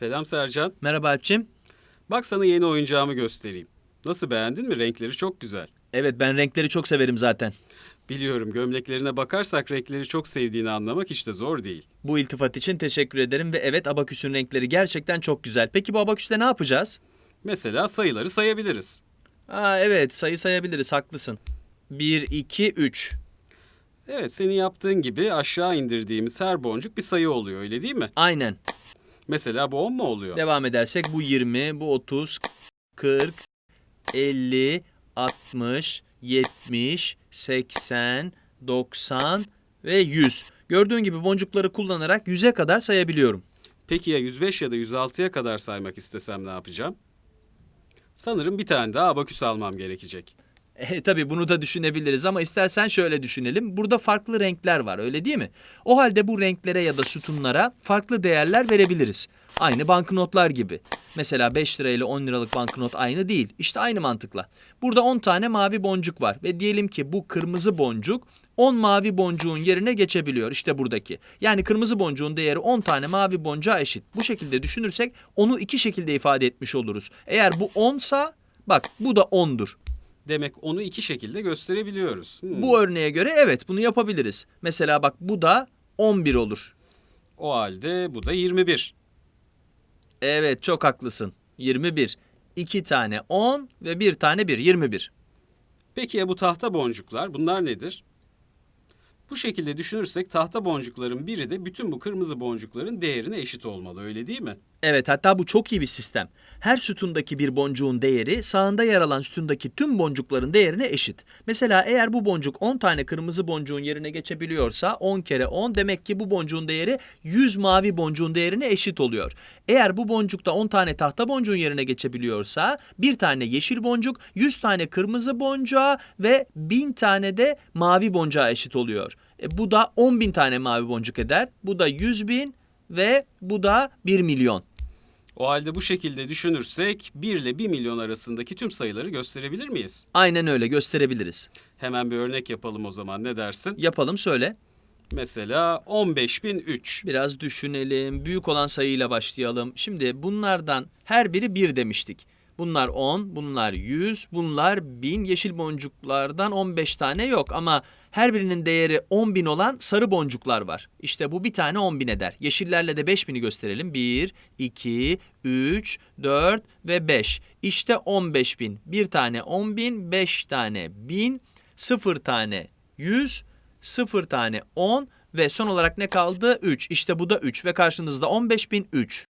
Selam Sercan. Merhaba Alpçim. Bak sana yeni oyuncağımı göstereyim. Nasıl beğendin mi? Renkleri çok güzel. Evet ben renkleri çok severim zaten. Biliyorum gömleklerine bakarsak renkleri çok sevdiğini anlamak hiç de zor değil. Bu iltifat için teşekkür ederim ve evet abaküsün renkleri gerçekten çok güzel. Peki bu abaküste ne yapacağız? Mesela sayıları sayabiliriz. Aa evet sayı sayabiliriz haklısın. 1, 2, 3. Evet senin yaptığın gibi aşağı indirdiğimiz her boncuk bir sayı oluyor öyle değil mi? Aynen. Mesela bu 10 mu oluyor? Devam edersek bu 20, bu 30, 40, 50, 60, 70, 80, 90 ve 100. Gördüğün gibi boncukları kullanarak 100'e kadar sayabiliyorum. Peki ya 105 ya da 106'ya kadar saymak istesem ne yapacağım? Sanırım bir tane daha abaküs almam gerekecek. E, tabii bunu da düşünebiliriz ama istersen şöyle düşünelim. Burada farklı renkler var öyle değil mi? O halde bu renklere ya da sütunlara farklı değerler verebiliriz. Aynı banknotlar gibi. Mesela 5 lira ile 10 liralık banknot aynı değil. İşte aynı mantıkla. Burada 10 tane mavi boncuk var ve diyelim ki bu kırmızı boncuk 10 mavi boncuğun yerine geçebiliyor. İşte buradaki. Yani kırmızı boncuğun değeri 10 tane mavi boncuğa eşit. Bu şekilde düşünürsek onu iki şekilde ifade etmiş oluruz. Eğer bu 10 sa bak bu da 10'dur. Demek onu iki şekilde gösterebiliyoruz. Hmm. Bu örneğe göre evet bunu yapabiliriz. Mesela bak bu da 11 olur. O halde bu da 21. Evet çok haklısın. 21. 2 tane 10 ve bir tane 1. 21. Peki ya bu tahta boncuklar bunlar nedir? Bu şekilde düşünürsek tahta boncukların biri de bütün bu kırmızı boncukların değerine eşit olmalı öyle değil mi? Evet hatta bu çok iyi bir sistem. Her sütundaki bir boncuğun değeri sağında yer alan sütundaki tüm boncukların değerine eşit. Mesela eğer bu boncuk 10 tane kırmızı boncuğun yerine geçebiliyorsa 10 kere 10 demek ki bu boncuğun değeri 100 mavi boncuğun değerine eşit oluyor. Eğer bu boncukta 10 tane tahta boncuğun yerine geçebiliyorsa bir tane yeşil boncuk 100 tane kırmızı boncuğa ve 1000 tane de mavi boncuğa eşit oluyor. E, bu da 10 bin tane mavi boncuk eder. Bu da 100 bin ve bu da 1 milyon. O halde bu şekilde düşünürsek 1 ile 1 milyon arasındaki tüm sayıları gösterebilir miyiz? Aynen öyle gösterebiliriz. Hemen bir örnek yapalım o zaman ne dersin? Yapalım söyle. Mesela 15003. Biraz düşünelim. Büyük olan sayıyla başlayalım. Şimdi bunlardan her biri 1 demiştik. Bunlar 10, bunlar 100, bunlar 1000. Yeşil boncuklardan 15 tane yok ama her birinin değeri 10.000 olan sarı boncuklar var. İşte bu bir tane 10.000 eder. Yeşillerle de 5000'i gösterelim. 1, 2, 3, 4 ve 5. İşte 15.000. Bir tane 10.000, 5 tane 1000, 0 tane 100, 0 tane 10 ve son olarak ne kaldı? 3. İşte bu da 3 ve karşınızda 15.003.